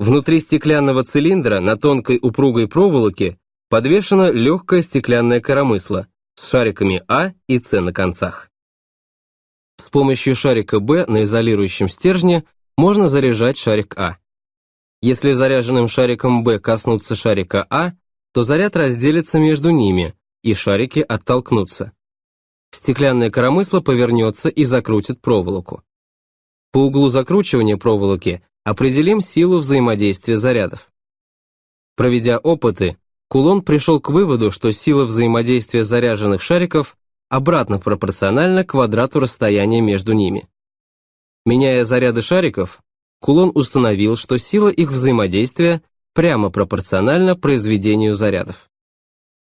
Внутри стеклянного цилиндра на тонкой упругой проволоке подвешена легкая стеклянная коромысла с шариками А и С на концах. С помощью шарика Б на изолирующем стержне можно заряжать шарик А. Если заряженным шариком Б коснуться шарика А, то заряд разделится между ними, и шарики оттолкнутся. Стеклянное коромысло повернется и закрутит проволоку. По углу закручивания проволоки Определим силу взаимодействия зарядов. Проведя опыты, Кулон пришел к выводу, что сила взаимодействия заряженных шариков обратно пропорциональна квадрату расстояния между ними. Меняя заряды шариков, Кулон установил, что сила их взаимодействия прямо пропорциональна произведению зарядов.